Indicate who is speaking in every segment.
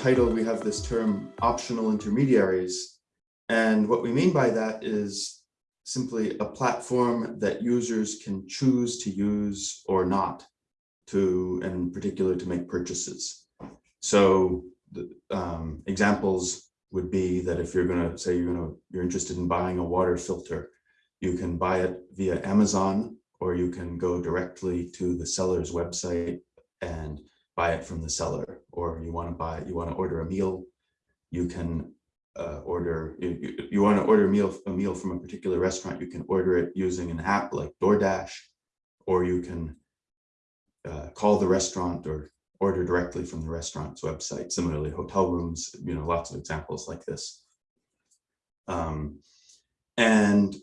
Speaker 1: title, we have this term optional intermediaries. And what we mean by that is simply a platform that users can choose to use or not to, in particular, to make purchases. So the um, examples would be that if you're going to say you're going to you're interested in buying a water filter, you can buy it via Amazon or you can go directly to the seller's website and buy it from the seller or you want to buy you want to order a meal you can uh, order you, you, you want to order a meal a meal from a particular restaurant you can order it using an app like DoorDash or you can uh, call the restaurant or order directly from the restaurant's website. Similarly hotel rooms you know lots of examples like this. Um, and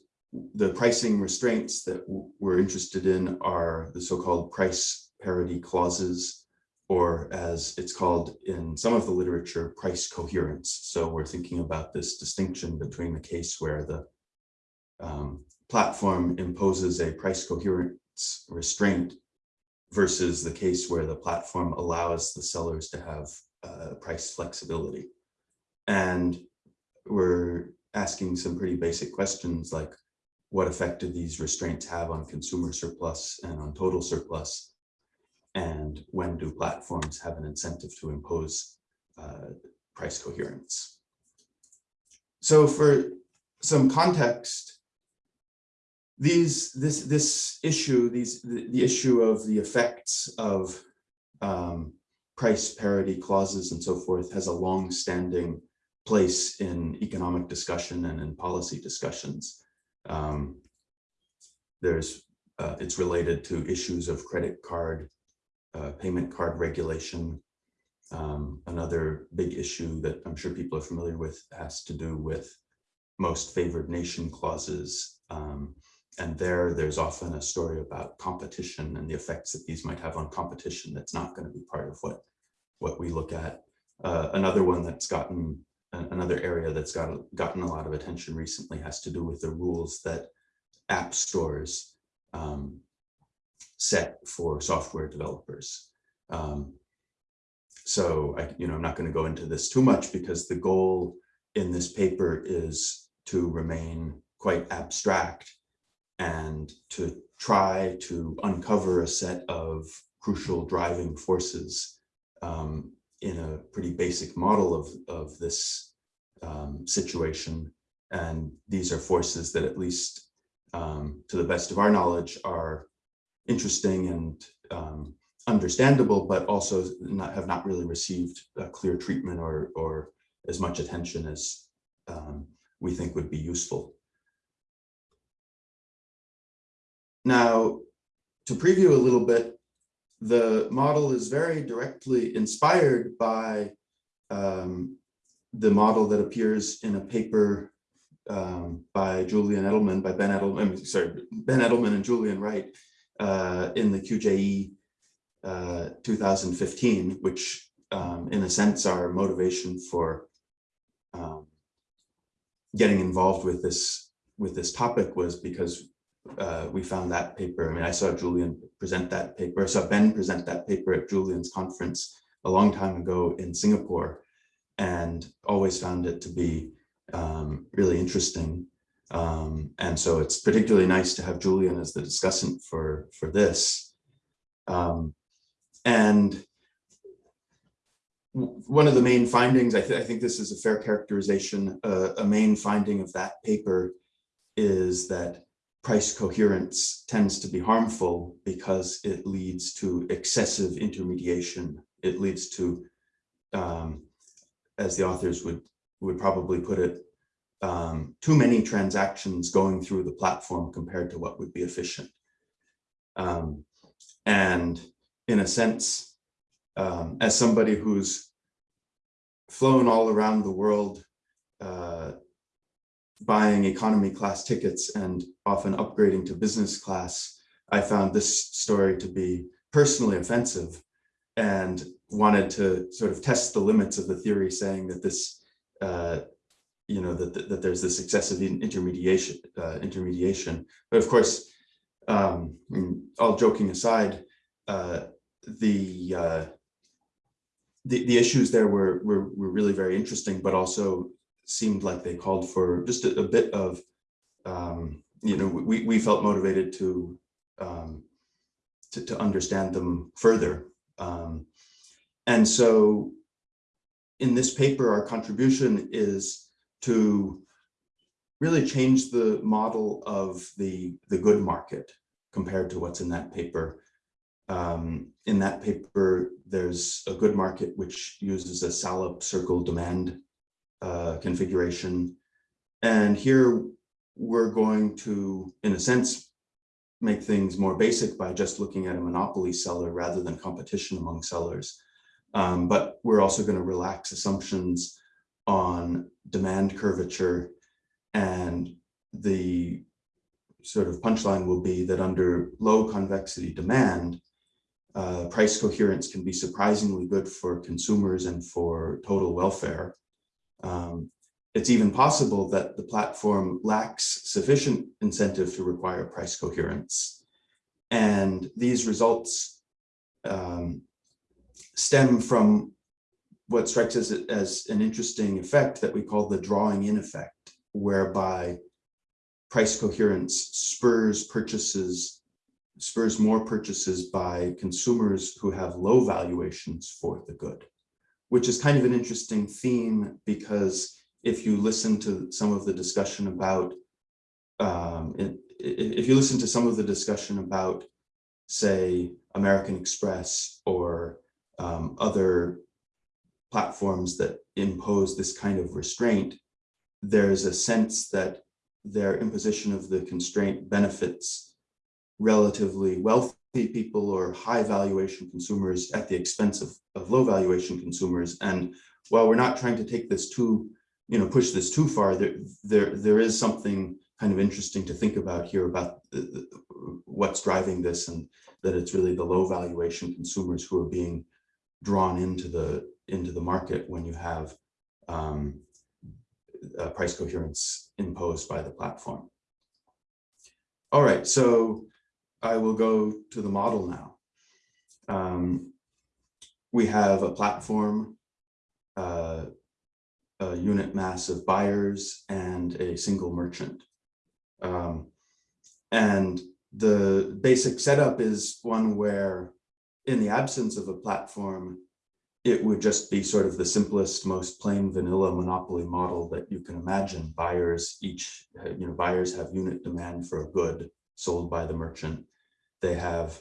Speaker 1: the pricing restraints that we're interested in are the so-called price parity clauses or as it's called in some of the literature, price coherence. So we're thinking about this distinction between the case where the um, platform imposes a price coherence restraint versus the case where the platform allows the sellers to have uh, price flexibility. And we're asking some pretty basic questions like what effect do these restraints have on consumer surplus and on total surplus? And when do platforms have an incentive to impose uh, price coherence. So for some context, these this this issue these the, the issue of the effects of um, price parity clauses and so forth has a long-standing place in economic discussion and in policy discussions. Um, there's uh, it's related to issues of credit card uh, payment card regulation. Um, another big issue that I'm sure people are familiar with has to do with most favored nation clauses. Um, and there, there's often a story about competition and the effects that these might have on competition that's not going to be part of what, what we look at. Uh, another one that's gotten, another area that's got, gotten a lot of attention recently has to do with the rules that app stores um, set for software developers. Um, so I, you know, I'm not going to go into this too much because the goal in this paper is to remain quite abstract and to try to uncover a set of crucial driving forces um, in a pretty basic model of, of this um, situation. And these are forces that at least um, to the best of our knowledge are interesting and um, understandable, but also not, have not really received a clear treatment or, or as much attention as um, we think would be useful. Now, to preview a little bit, the model is very directly inspired by um, the model that appears in a paper um, by Julian Edelman, by Ben Edelman, sorry, Ben Edelman and Julian Wright uh, in the QJE uh, 2015, which um, in a sense our motivation for um, getting involved with this with this topic was because uh, we found that paper. I mean, I saw Julian present that paper. I saw Ben present that paper at Julian's conference a long time ago in Singapore and always found it to be um, really interesting. Um, and so it's particularly nice to have Julian as the discussant for, for this. Um, and one of the main findings, I, th I, think this is a fair characterization, uh, a main finding of that paper is that price coherence tends to be harmful because it leads to excessive intermediation. It leads to, um, as the authors would, would probably put it, um, too many transactions going through the platform compared to what would be efficient. Um, and in a sense, um, as somebody who's flown all around the world, uh, buying economy class tickets and often upgrading to business class, I found this story to be personally offensive and wanted to sort of test the limits of the theory saying that this uh, you know, that, that, there's this excessive intermediation, uh, intermediation. But of course, um, all joking aside, uh, the uh, the, the issues there were, were, were really very interesting, but also seemed like they called for just a, a bit of, um, you know, we, we felt motivated to, um, to, to understand them further. Um, and so in this paper, our contribution is to really change the model of the, the good market compared to what's in that paper. Um, in that paper, there's a good market which uses a Salop circle demand uh, configuration. And here we're going to, in a sense, make things more basic by just looking at a monopoly seller rather than competition among sellers. Um, but we're also going to relax assumptions on demand curvature and the sort of punchline will be that under low convexity demand, uh, price coherence can be surprisingly good for consumers and for total welfare. Um, it's even possible that the platform lacks sufficient incentive to require price coherence. And these results um, stem from what strikes us as an interesting effect that we call the drawing in effect, whereby price coherence spurs purchases, spurs more purchases by consumers who have low valuations for the good, which is kind of an interesting theme because if you listen to some of the discussion about, um, if you listen to some of the discussion about, say, American Express or um, other platforms that impose this kind of restraint, there's a sense that their imposition of the constraint benefits relatively wealthy people or high valuation consumers at the expense of, of low valuation consumers. And while we're not trying to take this too, you know, push this too far, there, there, there is something kind of interesting to think about here about the, the, what's driving this and that it's really the low valuation consumers who are being drawn into the into the market when you have um, uh, price coherence imposed by the platform. All right, so I will go to the model now. Um, we have a platform, uh, a unit mass of buyers and a single merchant. Um, and the basic setup is one where in the absence of a platform, it would just be sort of the simplest, most plain vanilla monopoly model that you can imagine. Buyers each, you know, buyers have unit demand for a good sold by the merchant. They have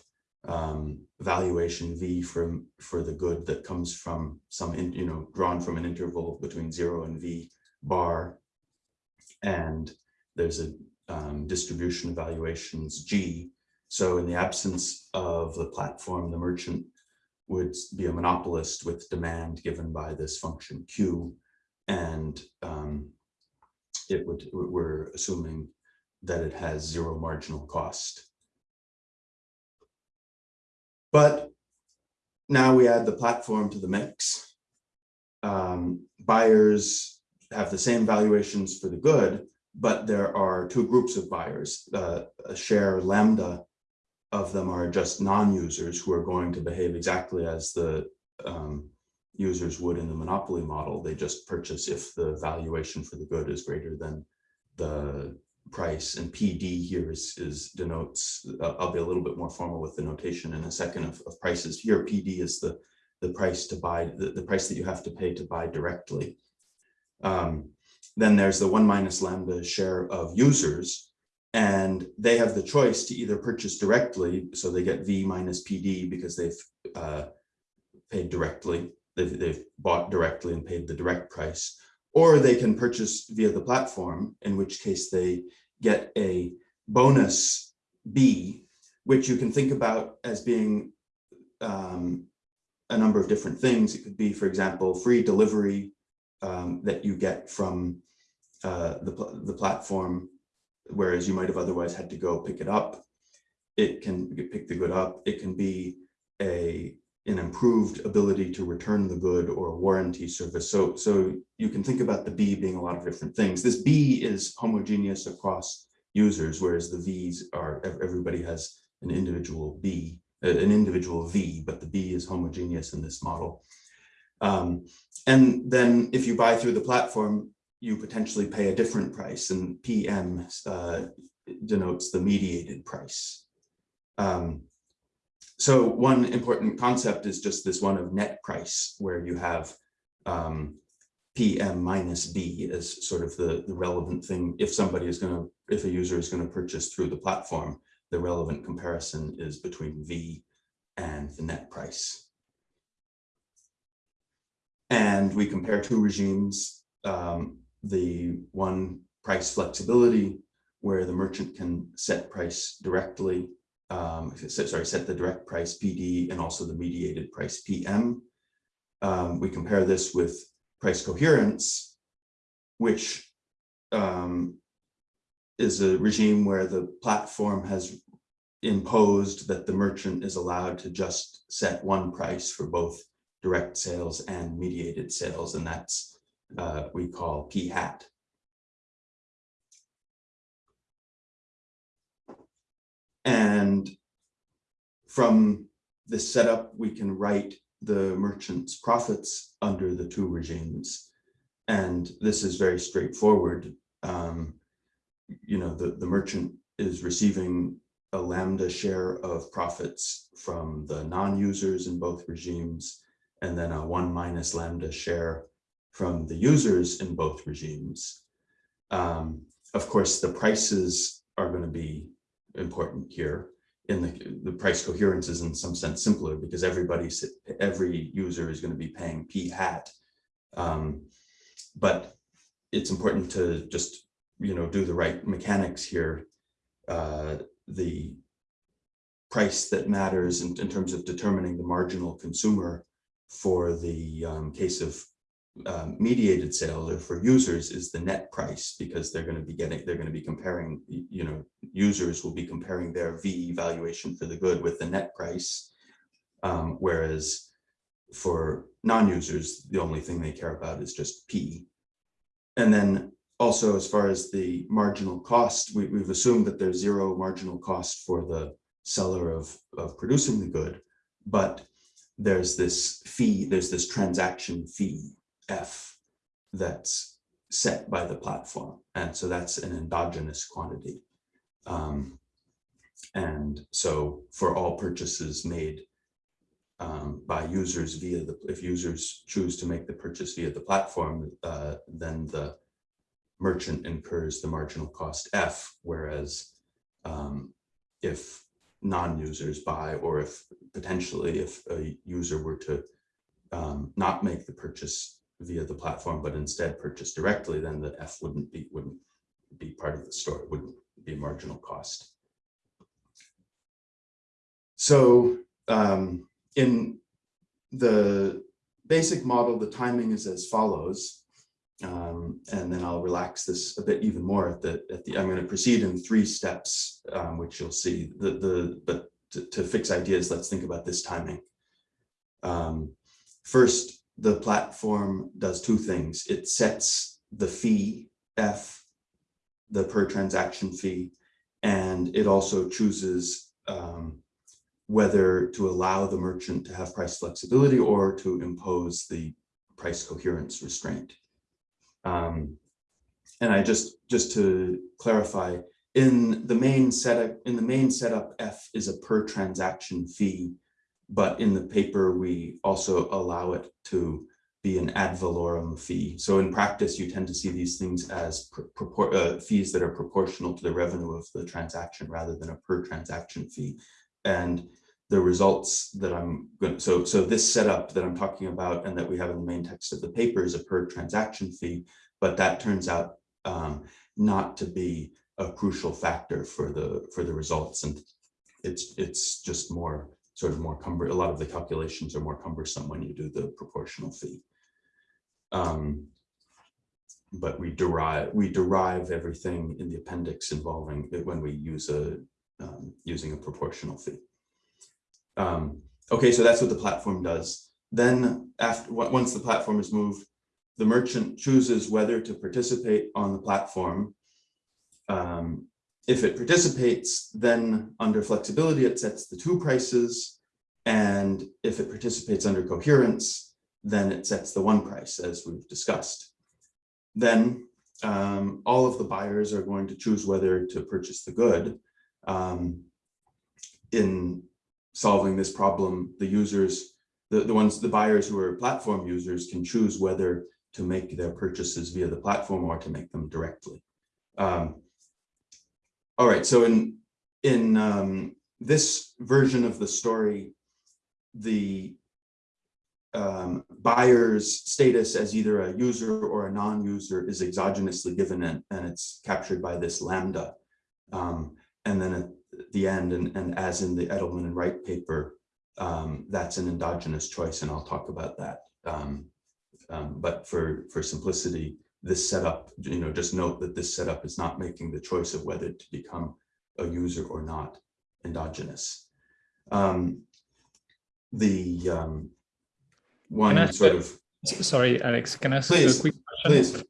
Speaker 1: um, valuation V for, for the good that comes from some, in, you know, drawn from an interval between zero and V bar. And there's a um, distribution of valuations G. So in the absence of the platform, the merchant would be a monopolist with demand given by this function Q. And um, it would, we're assuming that it has zero marginal cost. But now we add the platform to the mix. Um, buyers have the same valuations for the good, but there are two groups of buyers, uh, a share lambda of them are just non-users who are going to behave exactly as the um, users would in the monopoly model. They just purchase if the valuation for the good is greater than the price and PD here is, is denotes, uh, I'll be a little bit more formal with the notation in a second of, of prices. Here PD is the, the price to buy, the, the price that you have to pay to buy directly. Um, then there's the one minus lambda share of users, and they have the choice to either purchase directly, so they get V minus PD because they've uh, paid directly, they've, they've bought directly and paid the direct price, or they can purchase via the platform, in which case they get a bonus B, which you can think about as being um, a number of different things. It could be, for example, free delivery um, that you get from uh, the, the platform whereas you might have otherwise had to go pick it up. It can pick the good up. It can be a an improved ability to return the good or a warranty service. So, so you can think about the B being a lot of different things. This B is homogeneous across users, whereas the V's are, everybody has an individual B, an individual V, but the B is homogeneous in this model. Um, and then if you buy through the platform, you potentially pay a different price and PM uh, denotes the mediated price. Um, so one important concept is just this one of net price where you have um, PM minus B as sort of the, the relevant thing. If somebody is going to, if a user is going to purchase through the platform, the relevant comparison is between V and the net price. And we compare two regimes, um, the one price flexibility, where the merchant can set price directly, um, sorry, set the direct price PD and also the mediated price PM. Um, we compare this with price coherence, which um, is a regime where the platform has imposed that the merchant is allowed to just set one price for both direct sales and mediated sales, and that's uh, we call P hat. And from this setup, we can write the merchant's profits under the two regimes. And this is very straightforward. Um, you know, the, the merchant is receiving a lambda share of profits from the non-users in both regimes, and then a one minus lambda share from the users in both regimes. Um, of course, the prices are going to be important here. In the, the price coherence is in some sense simpler because everybody, every user is going to be paying p hat. Um, but it's important to just, you know, do the right mechanics here. Uh, the price that matters in, in, terms of determining the marginal consumer for the um, case of um, mediated sales or for users is the net price because they're going to be getting they're going to be comparing you know users will be comparing their v valuation for the good with the net price. Um, whereas for non-users the only thing they care about is just p. And then also as far as the marginal cost we, we've assumed that there's zero marginal cost for the seller of of producing the good but there's this fee there's this transaction fee F that's set by the platform. And so that's an endogenous quantity. Um, and so for all purchases made um, by users via the, if users choose to make the purchase via the platform, uh, then the merchant incurs the marginal cost F, whereas um, if non-users buy or if potentially if a user were to um, not make the purchase via the platform, but instead purchase directly, then the F wouldn't be wouldn't be part of the store. It wouldn't be marginal cost. So um, in the basic model, the timing is as follows. Um, and then I'll relax this a bit even more at the, at the I'm going to proceed in three steps, um, which you'll see the, the, but to, to, fix ideas, let's think about this timing. Um, first, the platform does two things. It sets the fee, F, the per transaction fee, and it also chooses um, whether to allow the merchant to have price flexibility or to impose the price coherence restraint. Um, and I just, just to clarify, in the main setup, in the main setup, F is a per transaction fee but in the paper, we also allow it to be an ad valorem fee. So in practice, you tend to see these things as uh, fees that are proportional to the revenue of the transaction rather than a per transaction fee. And the results that I'm going to, so, so this setup that I'm talking about and that we have in the main text of the paper is a per transaction fee, but that turns out um, not to be a crucial factor for the for the results. And it's it's just more sort of more cumber, a lot of the calculations are more cumbersome when you do the proportional fee. Um, but we derive we derive everything in the appendix involving it when we use a um, using a proportional fee. Um, okay, so that's what the platform does. Then after once the platform is moved, the merchant chooses whether to participate on the platform um, if it participates, then under flexibility, it sets the two prices. And if it participates under coherence, then it sets the one price as we've discussed. Then um, all of the buyers are going to choose whether to purchase the good. Um, in solving this problem, the users, the, the ones, the buyers who are platform users can choose whether to make their purchases via the platform or to make them directly. Um, all right, so in, in um, this version of the story, the um, buyer's status as either a user or a non-user is exogenously given and, and it's captured by this lambda. Um, and then at the end, and, and as in the Edelman and Wright paper, um, that's an endogenous choice, and I'll talk about that. Um, um, but for, for simplicity, this setup, you know, just note that this setup is not making the choice of whether to become a user or not endogenous. Um, the um, one sort of.
Speaker 2: Sorry, Alex, can I ask
Speaker 1: please,
Speaker 2: a quick question?
Speaker 1: Please.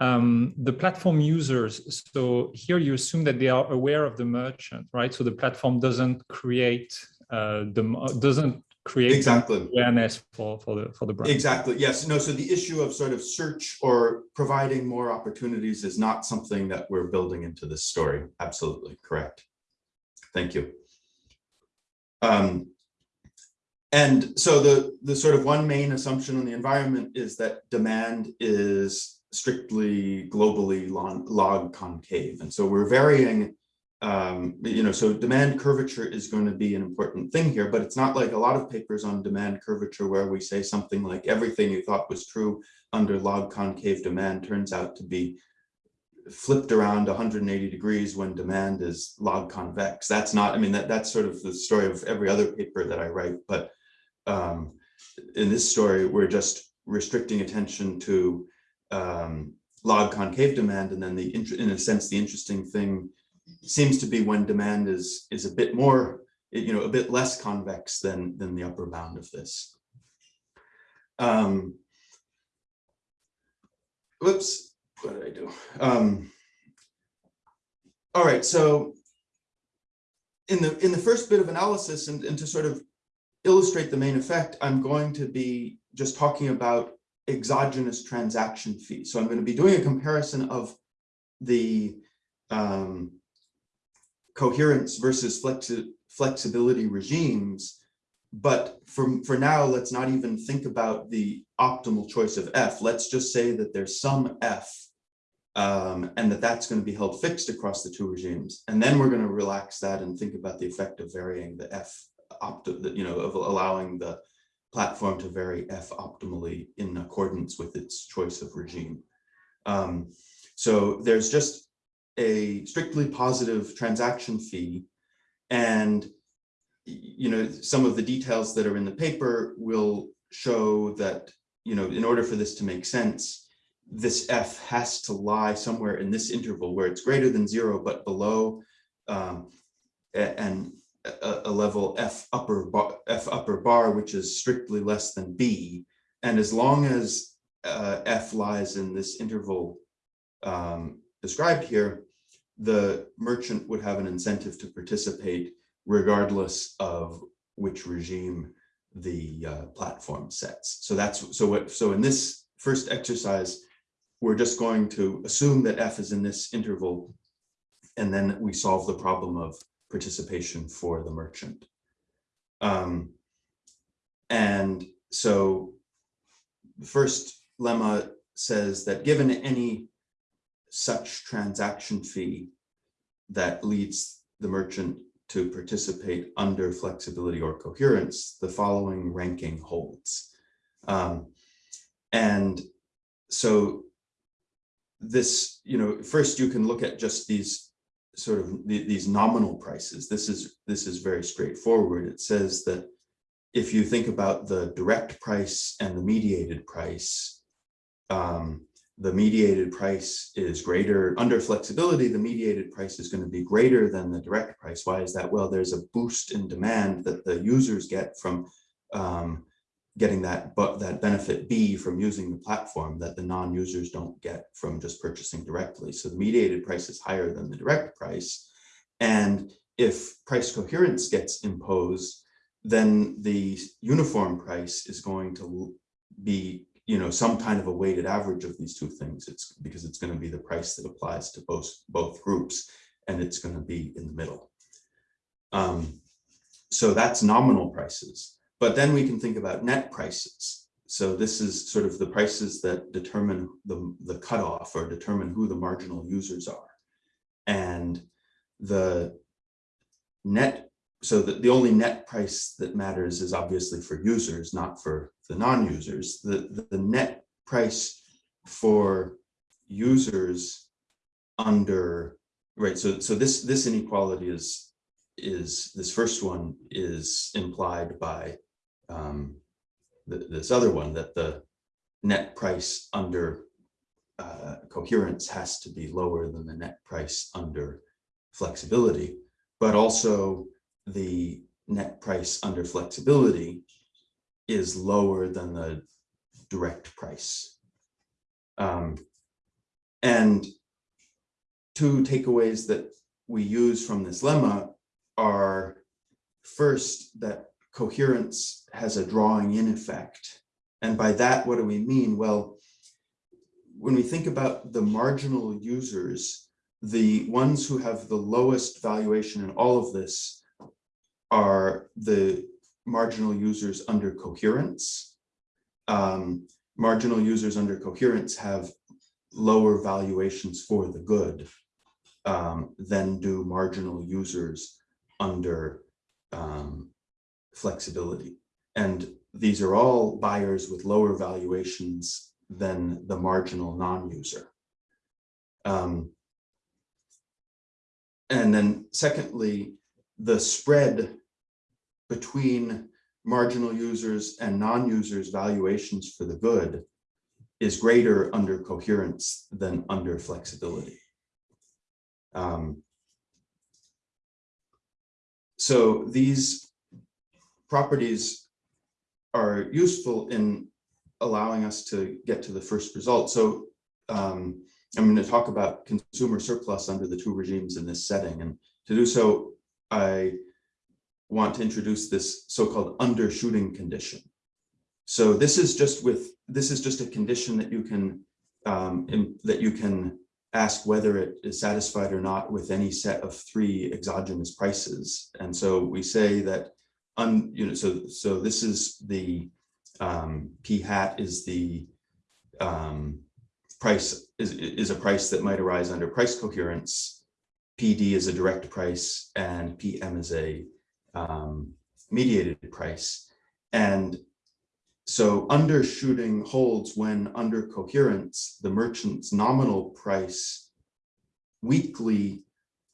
Speaker 2: Um, the platform users, so here you assume that they are aware of the merchant, right? So the platform doesn't create uh, the doesn't create
Speaker 1: exactly
Speaker 2: awareness for for the for the brand.
Speaker 1: Exactly. Yes. No. So the issue of sort of search or providing more opportunities is not something that we're building into this story. Absolutely correct. Thank you. Um, and so the, the sort of one main assumption on the environment is that demand is strictly globally log, log concave. And so we're varying, um, you know, so demand curvature is going to be an important thing here, but it's not like a lot of papers on demand curvature where we say something like everything you thought was true under log concave demand turns out to be flipped around 180 degrees when demand is log convex. That's not, I mean, that, that's sort of the story of every other paper that I write, but um, in this story, we're just restricting attention to um, log concave demand. And then the, in a sense, the interesting thing seems to be when demand is, is a bit more, you know, a bit less convex than, than the upper bound of this. Um, whoops, what did I do? Um, all right, so in the in the first bit of analysis and, and to sort of illustrate the main effect, I'm going to be just talking about exogenous transaction fees. So I'm going to be doing a comparison of the um, coherence versus flexi flexibility regimes. But for, for now, let's not even think about the optimal choice of F. Let's just say that there's some F um, and that that's going to be held fixed across the two regimes. And then we're going to relax that and think about the effect of varying the F opt you know, of allowing the platform to vary F optimally in accordance with its choice of regime. Um, so there's just a strictly positive transaction fee and you know some of the details that are in the paper will show that you know in order for this to make sense this f has to lie somewhere in this interval where it's greater than zero but below um, and a, a level f upper bar, f upper bar, which is strictly less than b. And as long as uh, f lies in this interval um, described here, the merchant would have an incentive to participate regardless of which regime the uh, platform sets. So that's so what so in this first exercise, we're just going to assume that f is in this interval, and then we solve the problem of participation for the merchant. Um, and so the first lemma says that given any such transaction fee that leads the merchant to participate under flexibility or coherence, the following ranking holds. Um, and so this, you know, first you can look at just these sort of the, these nominal prices. This is this is very straightforward. It says that if you think about the direct price and the mediated price, um, the mediated price is greater under flexibility. The mediated price is going to be greater than the direct price. Why is that? Well, there's a boost in demand that the users get from um, getting that but that benefit B from using the platform that the non-users don't get from just purchasing directly. So the mediated price is higher than the direct price. And if price coherence gets imposed, then the uniform price is going to be, you know, some kind of a weighted average of these two things. It's because it's going to be the price that applies to both, both groups, and it's going to be in the middle. Um, so that's nominal prices, but then we can think about net prices. So this is sort of the prices that determine the, the cutoff or determine who the marginal users are. And the net, so the, the only net price that matters is obviously for users, not for the non-users. The, the, net price for users under, right, so, so this, this inequality is, is, this first one is implied by um, th this other one, that the net price under uh, coherence has to be lower than the net price under flexibility, but also the net price under flexibility is lower than the direct price. Um, and two takeaways that we use from this lemma are first that coherence has a drawing in effect. And by that, what do we mean? Well, when we think about the marginal users, the ones who have the lowest valuation in all of this are the marginal users under coherence. Um, marginal users under coherence have lower valuations for the good um, than do marginal users under um, flexibility. And these are all buyers with lower valuations than the marginal non-user. Um, and then secondly, the spread between marginal users and non-users valuations for the good is greater under coherence than under flexibility. Um, so these properties are useful in allowing us to get to the first result. So um, I'm going to talk about consumer surplus under the two regimes in this setting. And to do so, I want to introduce this so-called undershooting condition. So this is just with this is just a condition that you can um, in, that you can ask whether it is satisfied or not with any set of three exogenous prices. And so we say that un, you know so so this is the um, p hat is the um, price is, is a price that might arise under price coherence. PD is a direct price and PM is a um, mediated price. And so undershooting holds when under coherence, the merchant's nominal price weakly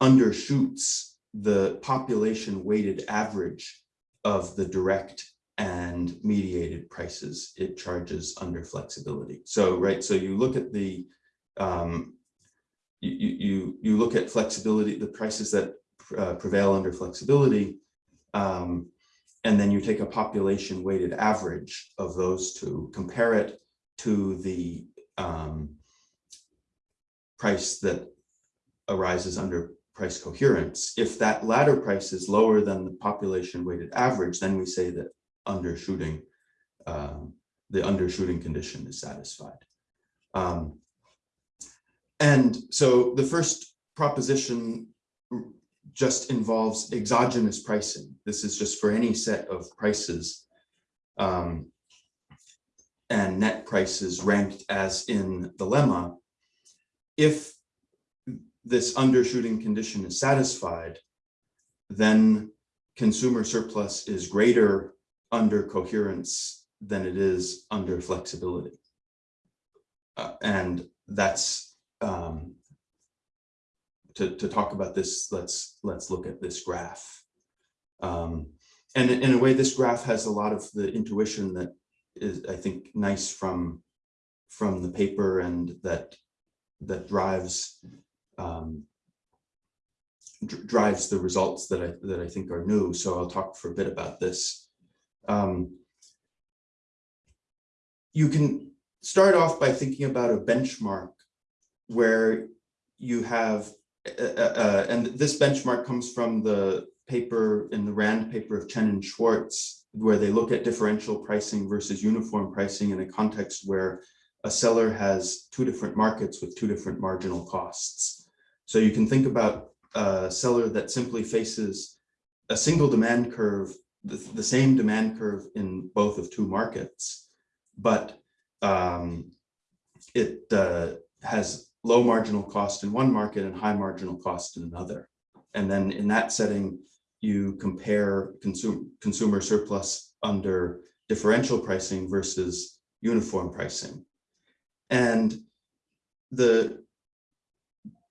Speaker 1: undershoots the population weighted average of the direct and mediated prices it charges under flexibility. So, right, so you look at the, um, you, you, you look at flexibility, the prices that uh, prevail under flexibility, um, and then you take a population weighted average of those two, compare it to the um, price that arises under price coherence. If that latter price is lower than the population weighted average, then we say that undershooting, um, the undershooting condition is satisfied. Um, and so the first proposition just involves exogenous pricing. This is just for any set of prices um, and net prices ranked as in the lemma. If this undershooting condition is satisfied, then consumer surplus is greater under coherence than it is under flexibility. Uh, and that's um, to, to talk about this, let's let's look at this graph. Um, and in a way, this graph has a lot of the intuition that is, I think, nice from from the paper and that that drives um, drives the results that I that I think are new. So I'll talk for a bit about this. Um, you can start off by thinking about a benchmark where you have uh, uh, uh, and this benchmark comes from the paper, in the Rand paper of Chen and Schwartz, where they look at differential pricing versus uniform pricing in a context where a seller has two different markets with two different marginal costs. So you can think about a seller that simply faces a single demand curve, the, the same demand curve in both of two markets, but um, it uh, has low marginal cost in one market and high marginal cost in another. And then in that setting, you compare consumer, consumer surplus under differential pricing versus uniform pricing. And the,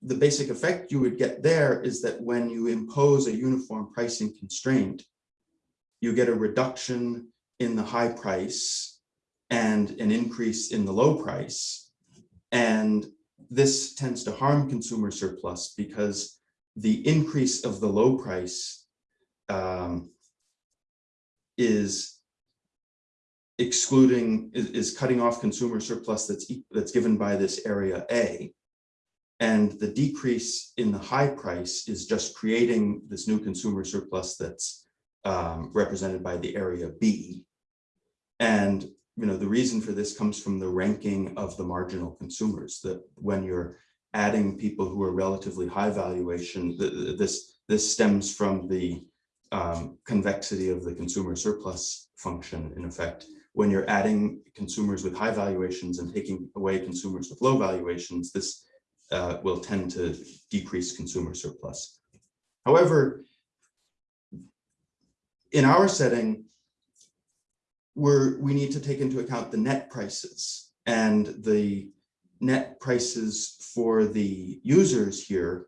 Speaker 1: the basic effect you would get there is that when you impose a uniform pricing constraint, you get a reduction in the high price and an increase in the low price. And this tends to harm consumer surplus because the increase of the low price um, is excluding, is, is cutting off consumer surplus that's, that's given by this area A. And the decrease in the high price is just creating this new consumer surplus that's um, represented by the area B. And you know, the reason for this comes from the ranking of the marginal consumers, that when you're adding people who are relatively high valuation, th- th- this, this stems from the um, convexity of the consumer surplus function in effect. When you're adding consumers with high valuations and taking away consumers with low valuations, this uh, will tend to decrease consumer surplus. However, in our setting, we're, we need to take into account the net prices and the net prices for the users here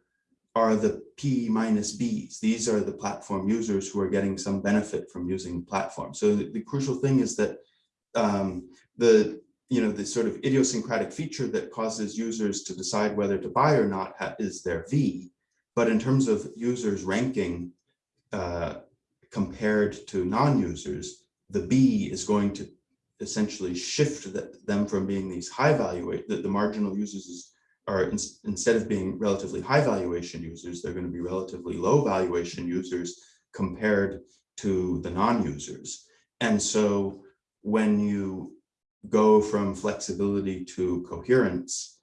Speaker 1: are the P minus Bs. These are the platform users who are getting some benefit from using the platform. So the, the crucial thing is that um, the you know the sort of idiosyncratic feature that causes users to decide whether to buy or not is their V. But in terms of users ranking uh, compared to non-users, the B is going to essentially shift the, them from being these high valuate that the marginal users is, are in, instead of being relatively high valuation users, they're going to be relatively low valuation users compared to the non-users. And so when you go from flexibility to coherence,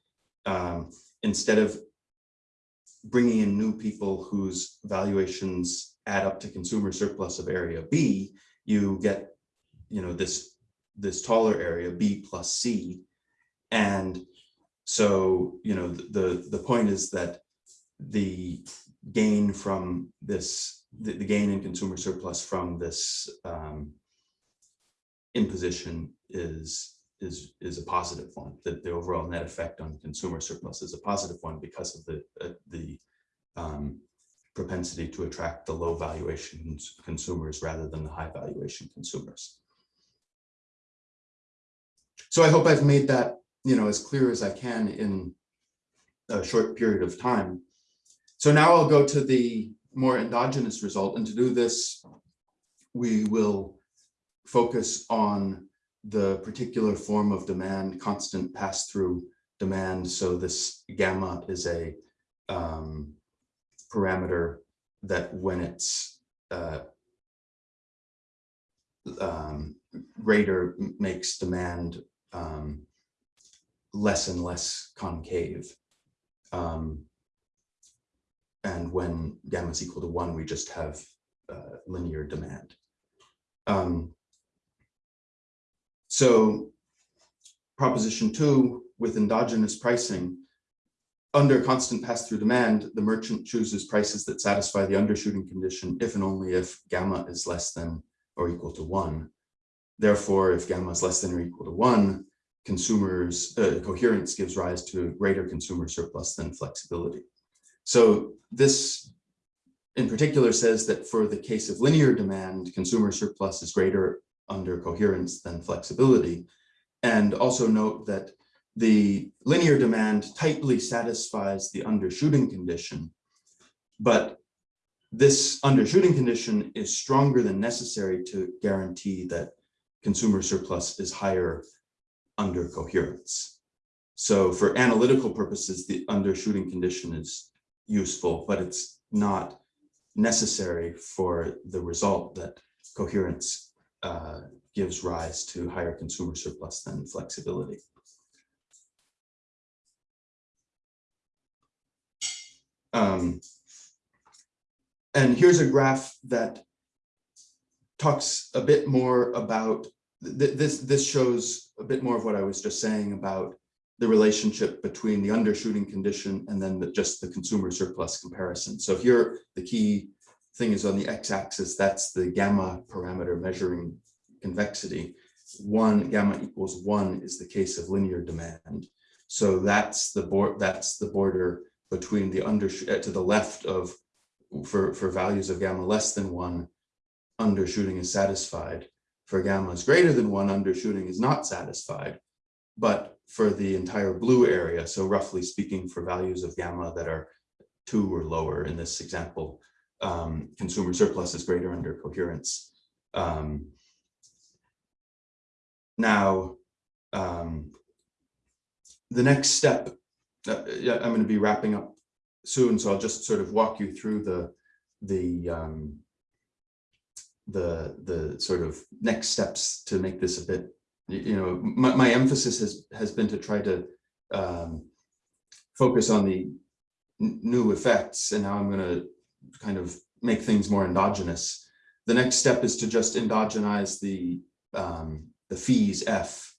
Speaker 1: um, instead of bringing in new people whose valuations add up to consumer surplus of area B, you get you know, this, this taller area, B plus C. And so, you know, the, the point is that the gain from this, the, the gain in consumer surplus from this um, imposition is, is, is a positive one, that the overall net effect on consumer surplus is a positive one because of the, uh, the um, propensity to attract the low valuation consumers rather than the high valuation consumers. So I hope I've made that, you know, as clear as I can in a short period of time. So now I'll go to the more endogenous result. And to do this, we will focus on the particular form of demand, constant pass-through demand. So this gamma is a um, parameter that when it's uh, um, greater makes demand um, less and less concave. Um, and when gamma is equal to one, we just have uh, linear demand. Um, so proposition two, with endogenous pricing, under constant pass-through demand, the merchant chooses prices that satisfy the undershooting condition if and only if gamma is less than or equal to one. Therefore, if gamma is less than or equal to one, consumers uh, coherence gives rise to greater consumer surplus than flexibility. So this in particular says that for the case of linear demand, consumer surplus is greater under coherence than flexibility. And also note that the linear demand tightly satisfies the undershooting condition, but this undershooting condition is stronger than necessary to guarantee that consumer surplus is higher under coherence. So for analytical purposes, the undershooting condition is useful, but it's not necessary for the result that coherence uh, gives rise to higher consumer surplus than flexibility. Um, and here's a graph that talks a bit more about th this. This shows a bit more of what I was just saying about the relationship between the undershooting condition and then the, just the consumer surplus comparison. So here the key thing is on the x-axis, that's the gamma parameter measuring convexity. One gamma equals one is the case of linear demand. So that's the board that's the border between the under uh, to the left of for for values of gamma less than one undershooting is satisfied. For gamma is greater than one undershooting is not satisfied. But for the entire blue area so roughly speaking for values of gamma that are two or lower in this example um, consumer surplus is greater under coherence. Um, now um, the next step uh, yeah, I'm going to be wrapping up soon, so I'll just sort of walk you through the the um, the the sort of next steps to make this a bit. You know, my, my emphasis has has been to try to um, focus on the new effects, and now I'm going to kind of make things more endogenous. The next step is to just endogenize the um, the fees f,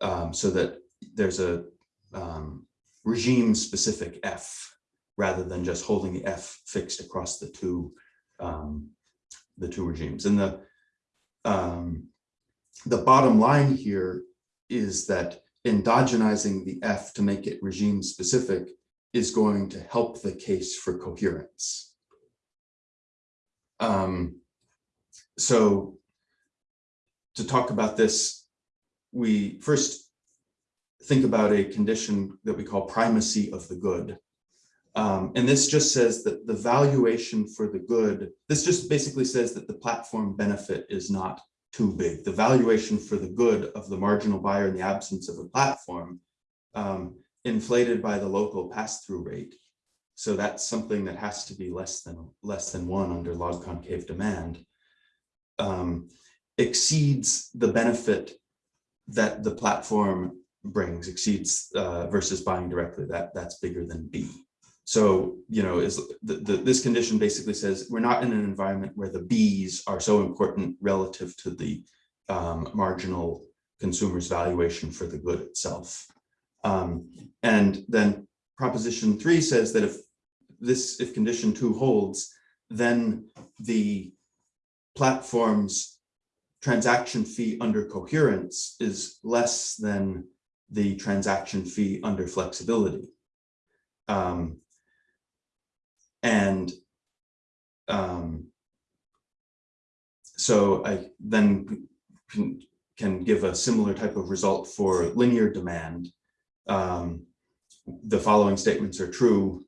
Speaker 1: um, so that there's a um, regime specific F rather than just holding the F fixed across the two um, the two regimes. And the um, the bottom line here is that endogenizing the F to make it regime specific is going to help the case for coherence. Um, so to talk about this, we first think about a condition that we call primacy of the good. Um, and this just says that the valuation for the good, this just basically says that the platform benefit is not too big. The valuation for the good of the marginal buyer in the absence of a platform um, inflated by the local pass-through rate. So that's something that has to be less than less than one under log concave demand. Um, exceeds the benefit that the platform brings exceeds uh, versus buying directly, that that's bigger than B. So, you know, is the, the, this condition basically says we're not in an environment where the B's are so important relative to the um, marginal consumer's valuation for the good itself. Um, and then proposition three says that if this, if condition two holds, then the platform's transaction fee under coherence is less than the transaction fee under flexibility. Um, and um, so I then can, can give a similar type of result for linear demand. Um, the following statements are true.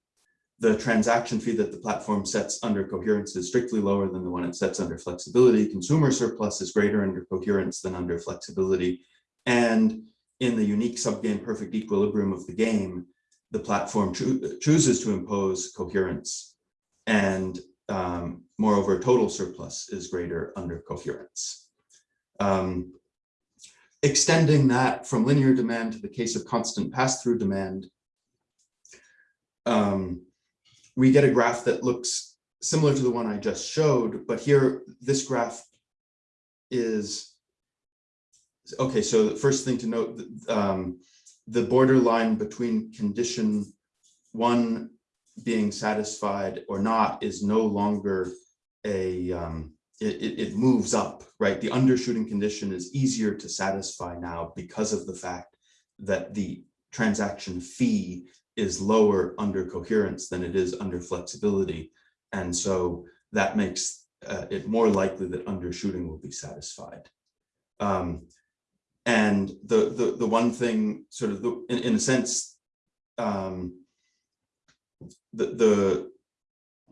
Speaker 1: The transaction fee that the platform sets under coherence is strictly lower than the one it sets under flexibility. Consumer surplus is greater under coherence than under flexibility. And in the unique subgame perfect equilibrium of the game, the platform cho chooses to impose coherence and um, moreover, total surplus is greater under coherence. Um, extending that from linear demand to the case of constant pass-through demand, um, we get a graph that looks similar to the one I just showed, but here this graph is okay, so the first thing to note, um, the borderline between condition one being satisfied or not is no longer a, um, it, it, moves up, right? The undershooting condition is easier to satisfy now because of the fact that the transaction fee is lower under coherence than it is under flexibility. And so that makes uh, it more likely that undershooting will be satisfied. Um, and the, the, the one thing sort of the, in, in a sense, um, the, the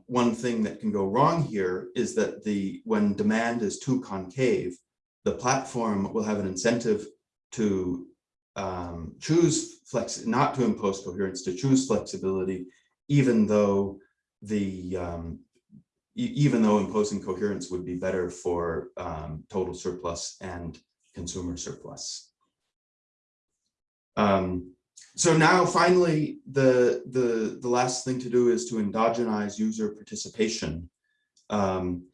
Speaker 1: one thing that can go wrong here is that the when demand is too concave, the platform will have an incentive to um, choose flex, not to impose coherence, to choose flexibility, even though the um, even though imposing coherence would be better for um, total surplus and consumer surplus. Um, so now finally, the, the, the last thing to do is to endogenize user participation. Um,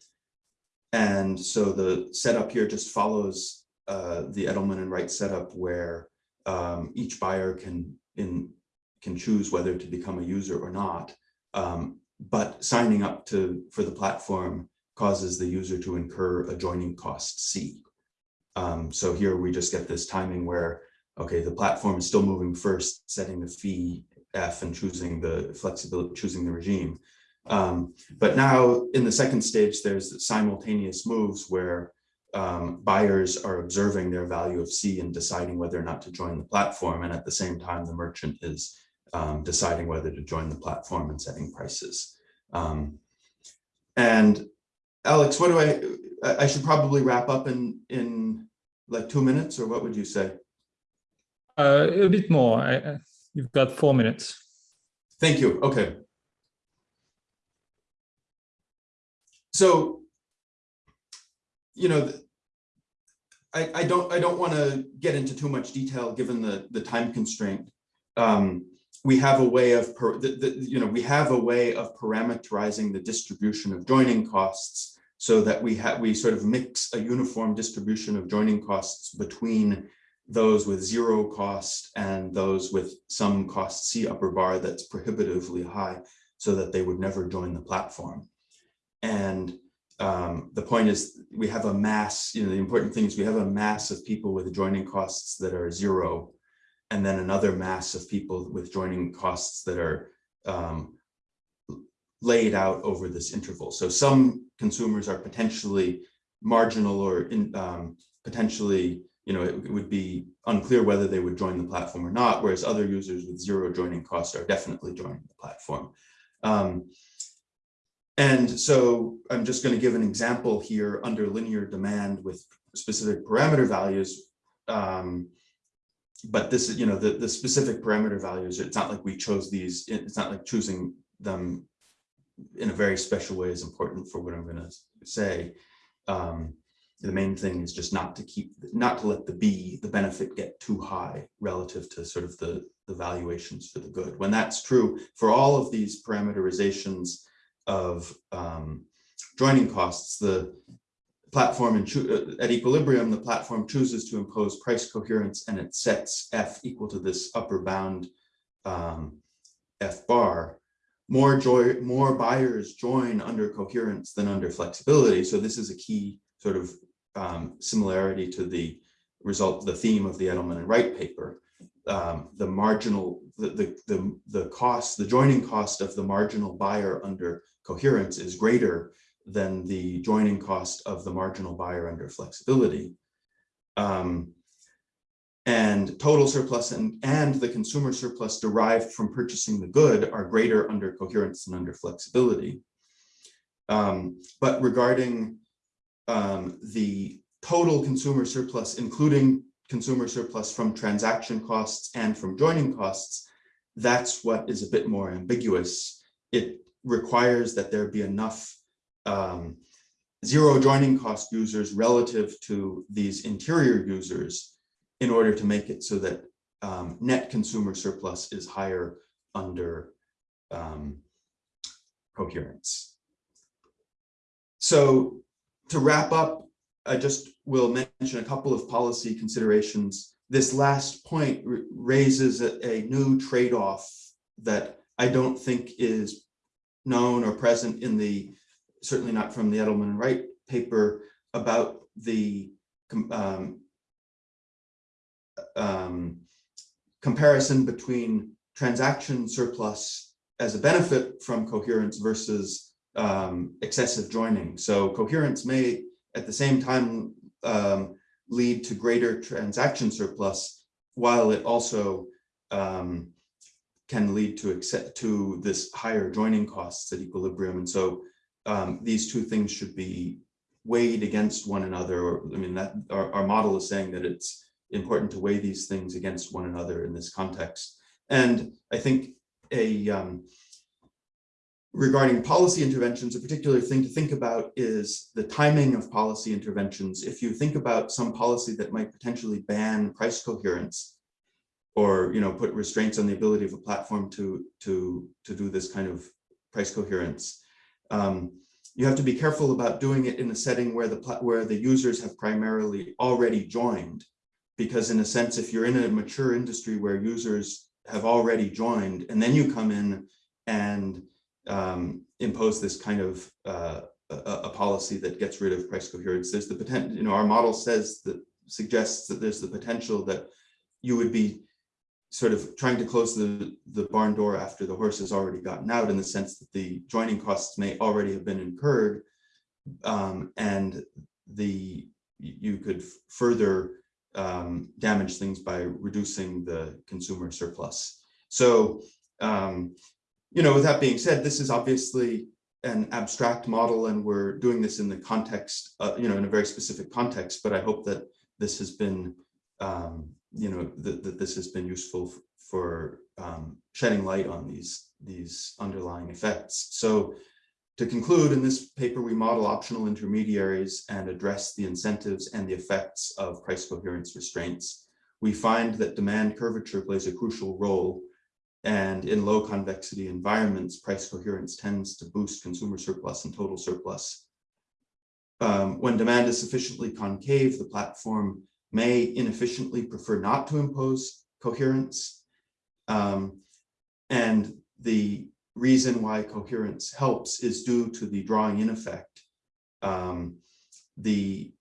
Speaker 1: and so the setup here just follows uh, the Edelman and Wright setup where um, each buyer can in can choose whether to become a user or not. Um, but signing up to for the platform causes the user to incur a joining cost C. Um, so here we just get this timing where, okay, the platform is still moving first, setting the fee F and choosing the flexibility, choosing the regime. Um, but now in the second stage, there's simultaneous moves where um, buyers are observing their value of C and deciding whether or not to join the platform. And at the same time, the merchant is um, deciding whether to join the platform and setting prices. Um, and Alex, what do I, I I should probably wrap up in, in like two minutes or what would you say?
Speaker 2: Uh, a bit more. I, you've got four minutes.
Speaker 1: Thank you. Okay. So, you know, I, I don't, I don't want to get into too much detail, given the, the time constraint. Um, we have a way of, per- the, the, you know, we have a way of parameterizing the distribution of joining costs so that we have, we sort of mix a uniform distribution of joining costs between those with zero cost and those with some cost C upper bar that's prohibitively high so that they would never join the platform. And um, the point is we have a mass, you know, the important thing is we have a mass of people with joining costs that are zero and then another mass of people with joining costs that are um, laid out over this interval. So some consumers are potentially marginal or in, um, potentially you know, it, it would be unclear whether they would join the platform or not, whereas other users with zero joining cost are definitely joining the platform. Um, and so I'm just going to give an example here under linear demand with specific parameter values. Um, but this is, you know, the, the specific parameter values, it's not like we chose these, it's not like choosing them in a very special way is important for what I'm going to say. Um, the main thing is just not to keep, not to let the B, the benefit get too high relative to sort of the, the valuations for the good. When that's true for all of these parameterizations of um, joining costs, the platform uh, at equilibrium, the platform chooses to impose price coherence and it sets F equal to this upper bound um, F bar. More joy, more buyers join under coherence than under flexibility. So this is a key sort of um, similarity to the result, the theme of the Edelman and Wright paper. Um, the marginal, the, the, the, the cost, the joining cost of the marginal buyer under coherence is greater than the joining cost of the marginal buyer under flexibility. Um, and total surplus and, and the consumer surplus derived from purchasing the good are greater under coherence than under flexibility. Um, but regarding um, the total consumer surplus, including consumer surplus from transaction costs and from joining costs, that's what is a bit more ambiguous. It requires that there be enough um, zero joining cost users relative to these interior users in order to make it so that um, net consumer surplus is higher under um, coherence. So to wrap up, I just will mention a couple of policy considerations. This last point raises a, a new trade-off that I don't think is known or present in the, certainly not from the Edelman and Wright paper about the um, um, comparison between transaction surplus as a benefit from coherence versus um, excessive joining. So coherence may at the same time um, lead to greater transaction surplus, while it also um, can lead to to this higher joining costs at equilibrium. And so um, these two things should be weighed against one another. I mean, that our, our model is saying that it's important to weigh these things against one another in this context. And I think a um, regarding policy interventions, a particular thing to think about is the timing of policy interventions. If you think about some policy that might potentially ban price coherence or you know, put restraints on the ability of a platform to, to, to do this kind of price coherence, um, you have to be careful about doing it in a setting where the where the users have primarily already joined because in a sense if you're in a mature industry where users have already joined and then you come in and um, impose this kind of uh, a, a, policy that gets rid of price coherence. There's the potential, you know, our model says that suggests that there's the potential that you would be sort of trying to close the, the barn door after the horse has already gotten out in the sense that the joining costs may already have been incurred um, and the you could further um, damage things by reducing the consumer surplus. So um, you know, with that being said, this is obviously an abstract model and we're doing this in the context, uh, you know, in a very specific context, but I hope that this has been, um, you know, that, that this has been useful for um, shedding light on these, these underlying effects. So to conclude, in this paper, we model optional intermediaries and address the incentives and the effects of price coherence restraints. We find that demand curvature plays a crucial role and in low convexity environments, price coherence tends to boost consumer surplus and total surplus. Um, when demand is sufficiently concave, the platform may inefficiently prefer not to impose coherence. Um, and the reason why coherence helps is due to the drawing in effect. Um, the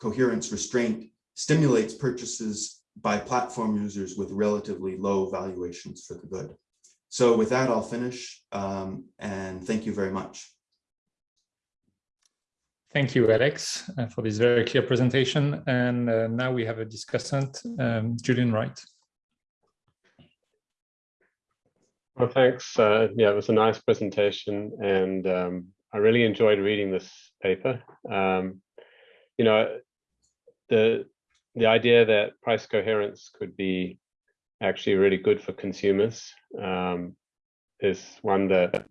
Speaker 1: coherence restraint stimulates purchases by platform users with relatively low valuations for the good. So with that, I'll finish um, and thank you very much.
Speaker 2: Thank you, Alex, uh, for this very clear presentation. And uh, now we have a discussant, um, Julian Wright.
Speaker 3: Well, thanks. Uh, yeah, it was a nice presentation and um, I really enjoyed reading this paper. Um, you know, the the idea that price coherence could be actually really good for consumers um, is one that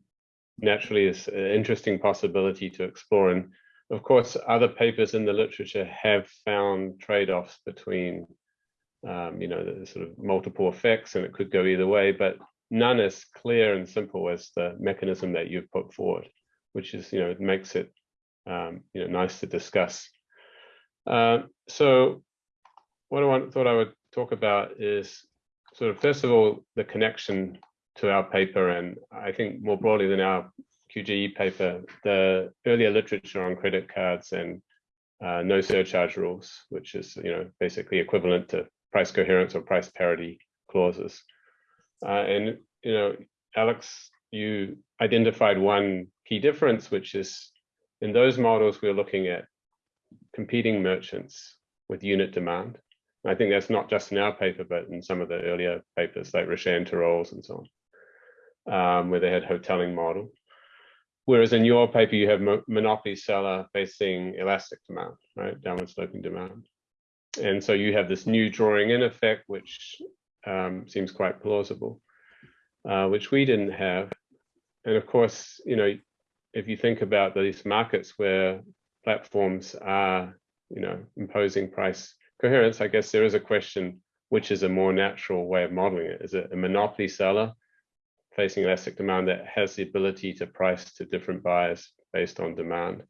Speaker 3: naturally is an interesting possibility to explore. And of course, other papers in the literature have found trade-offs between, um, you know, the sort of multiple effects, and it could go either way, but none as clear and simple as the mechanism that you've put forward, which is, you know, it makes it, um, you know, nice to discuss. Uh, so what I want, thought I would talk about is sort of, first of all, the connection to our paper, and I think more broadly than our QJE paper, the earlier literature on credit cards and uh, no surcharge rules, which is you know basically equivalent to price coherence or price parity clauses. Uh, and you know, Alex, you identified one key difference, which is in those models we're looking at competing merchants with unit demand. I think that's not just in our paper, but in some of the earlier papers like Rochet and Tirole's and so on, um, where they had Hotelling model. Whereas in your paper, you have mo monopoly seller facing elastic demand, right, downward sloping demand. And so you have this new drawing in effect, which um, seems quite plausible, uh, which we didn't have. And of course, you know, if you think about these markets where platforms are, you know, imposing price coherence, I guess there is a question, which is a more natural way of modeling it? Is it a monopoly seller facing elastic demand that has the ability to price to different buyers based on demand?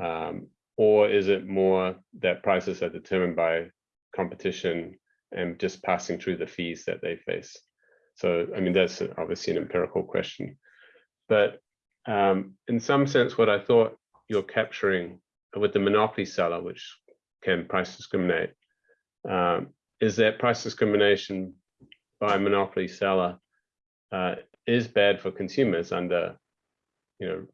Speaker 3: Um, or is it more that prices are determined by competition and just passing through the fees that they face? So, I mean, that's obviously an empirical question. But um, in some sense, what I thought you're capturing with the monopoly seller, which can price discriminate um, is that price discrimination by a monopoly seller uh, is bad for consumers under you know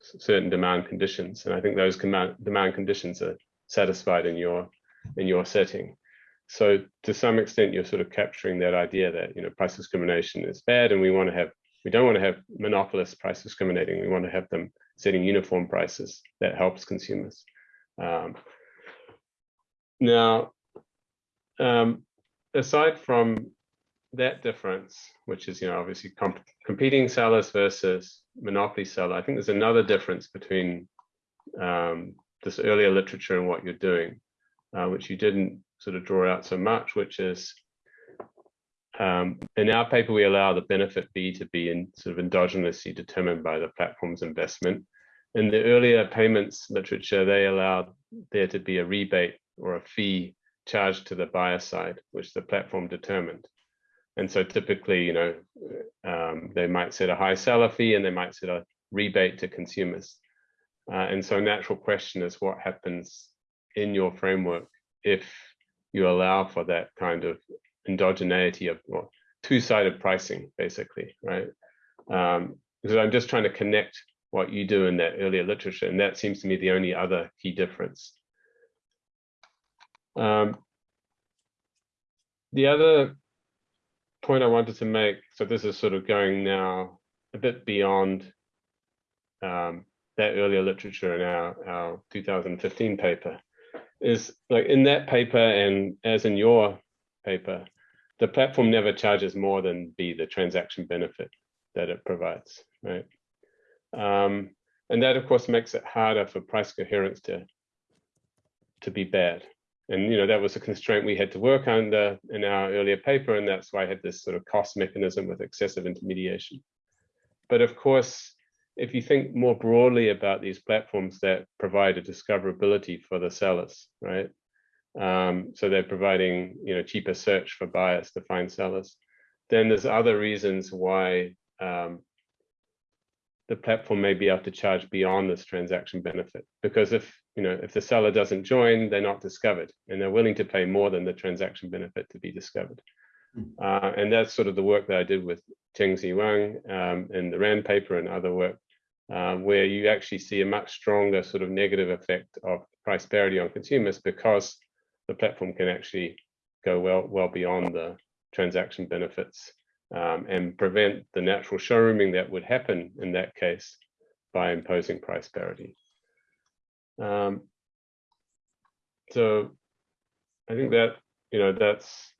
Speaker 3: certain demand conditions and i think those demand conditions are satisfied in your in your setting so to some extent you're sort of capturing that idea that you know price discrimination is bad and we want to have we don't want to have monopolists price discriminating. We want to have them setting uniform prices that helps consumers. Um, now, um, aside from that difference, which is, you know, obviously comp competing sellers versus monopoly seller, I think there's another difference between um, this earlier literature and what you're doing, uh, which you didn't sort of draw out so much, which is um, in our paper, we allow the benefit B to be in sort of endogenously determined by the platform's investment. In the earlier payments literature, they allowed there to be a rebate or a fee charged to the buyer side, which the platform determined. And so typically, you know, um, they might set a high seller fee and they might set a rebate to consumers. Uh, and so natural question is what happens in your framework if you allow for that kind of endogeneity of well, two-sided pricing, basically, right? Um, because I'm just trying to connect what you do in that earlier literature, and that seems to me the only other key difference. Um, the other point I wanted to make, so this is sort of going now a bit beyond um, that earlier literature in our, our 2015 paper, is like in that paper and as in your paper, the platform never charges more than be the transaction benefit that it provides, right? Um, and that, of course, makes it harder for price coherence to to be bad. And you know that was a constraint we had to work under in our earlier paper, and that's why I had this sort of cost mechanism with excessive intermediation. But of course, if you think more broadly about these platforms that provide a discoverability for the sellers, right? Um, so they're providing you know cheaper search for buyers to find sellers. Then there's other reasons why um, the platform may be able to charge beyond this transaction benefit. Because if you know if the seller doesn't join, they're not discovered, and they're willing to pay more than the transaction benefit to be discovered. Hmm. Uh, and that's sort of the work that I did with Chengsi Wang um, in the RAND paper and other work, um, where you actually see a much stronger sort of negative effect of price parity on consumers because the platform can actually go well well beyond the transaction benefits um, and prevent the natural showrooming that would happen in that case by imposing price parity. Um, so I think that, you know, that's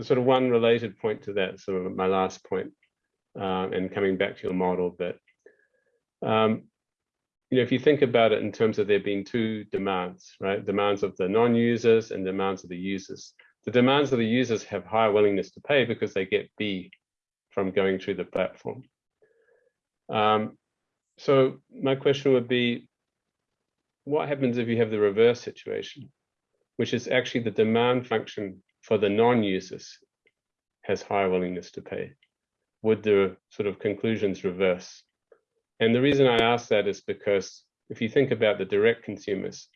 Speaker 3: sort of one related point to that, sort of my last point, uh, and coming back to your model, but um, you know, if you think about it in terms of there being two demands, right? Demands of the non-users and demands of the users. The demands of the users have higher willingness to pay because they get B from going through the platform. Um, so my question would be, what happens if you have the reverse situation, which is actually the demand function for the non-users has higher willingness to pay? Would the sort of conclusions reverse? And the reason I ask that is because if you think about the direct consumers,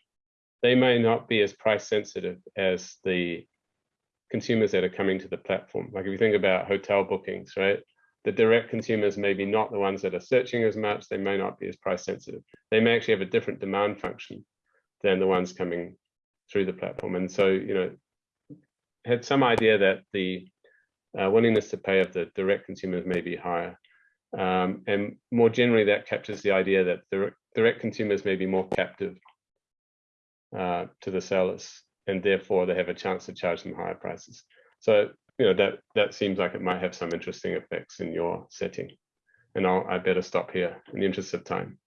Speaker 3: they may not be as price sensitive as the consumers that are coming to the platform. Like if you think about hotel bookings, right? The direct consumers may be not the ones that are searching as much. They may not be as price sensitive. They may actually have a different demand function than the ones coming through the platform. And so, you know, had some idea that the uh, willingness to pay of the direct consumers may be higher. Um, and more generally, that captures the idea that direct, direct consumers may be more captive uh, to the sellers, and therefore they have a chance to charge them higher prices. So, you know, that that seems like it might have some interesting effects in your setting. And I'll, I better stop here in the interest of time.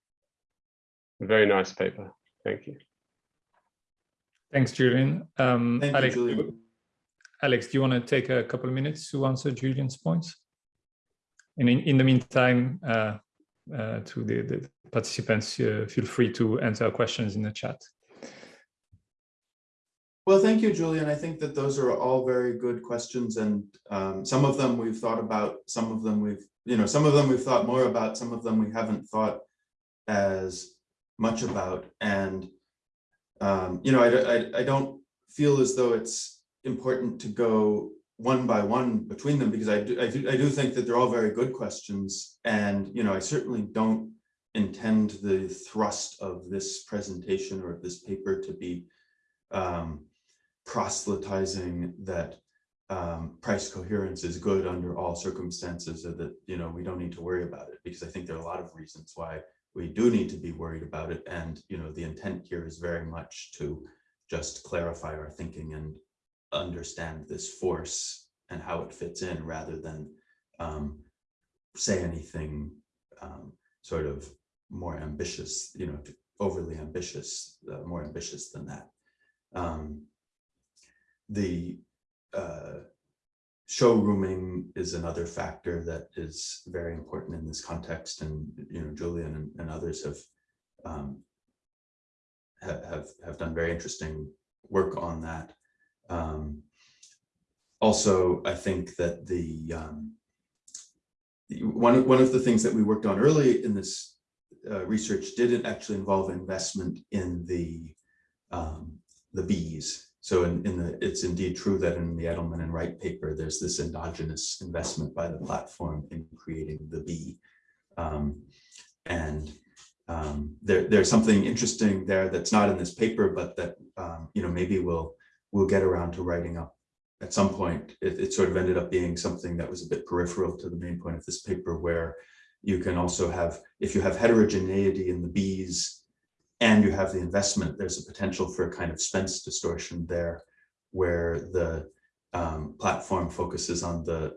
Speaker 3: Very nice paper. Thank you.
Speaker 2: Thanks, Julian. Um,
Speaker 1: Thank
Speaker 2: Alex,
Speaker 1: you, Julian.
Speaker 2: Alex, do you want to take a couple of minutes to answer Julian's points? And in, in the meantime, uh, uh, to the, the participants, uh, feel free to answer questions in the chat.
Speaker 1: Well, thank you, Julian. I think that those are all very good questions, and um, some of them we've thought about, some of them we've, you know, some of them we've thought more about, some of them we haven't thought as much about. And, um, you know, I, I, I don't feel as though it's important to go one by one between them because I do, I do, I do think that they're all very good questions. And, you know, I certainly don't intend the thrust of this presentation or of this paper to be um, proselytizing that um, price coherence is good under all circumstances or that, you know, we don't need to worry about it because I think there are a lot of reasons why we do need to be worried about it. And, you know, the intent here is very much to just clarify our thinking and understand this force and how it fits in rather than um, say anything um, sort of more ambitious, you know, overly ambitious, uh, more ambitious than that. Um, the uh, showrooming is another factor that is very important in this context, and you know, Julian and, and others have um, have, have have done very interesting work on that. Um, also, I think that the um, one one of the things that we worked on early in this uh, research didn't actually involve investment in the um, the bees. So in, in the it's indeed true that in the Edelman and Wright paper, there's this endogenous investment by the platform in creating the bee. Um, and um, there, there's something interesting there that's not in this paper, but that um, you know maybe we'll we'll get around to writing up at some point. It, it sort of ended up being something that was a bit peripheral to the main point of this paper, where you can also have if you have heterogeneity in the bees and you have the investment, there's a potential for a kind of Spence distortion there, where the um, platform focuses on the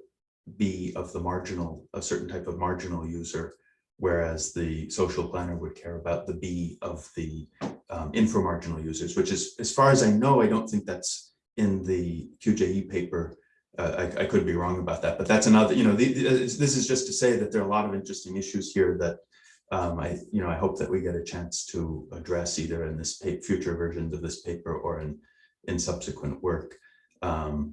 Speaker 1: B of the marginal, a certain type of marginal user, whereas the social planner would care about the B of the um, inframarginal users, which is, as far as I know, I don't think that's in the QJE paper. Uh, I, I could be wrong about that, but that's another, you know, the, the- this is just to say that there are a lot of interesting issues here that um, I, you know, I hope that we get a chance to address either in this future versions of this paper or in, in subsequent work. Um,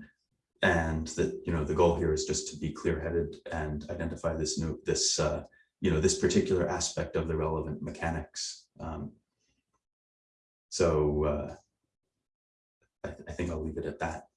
Speaker 1: and that, you know, the goal here is just to be clear-headed and identify this new, this, uh, you know, this particular aspect of the relevant mechanics. Um, so uh, I, I think I'll leave it at that.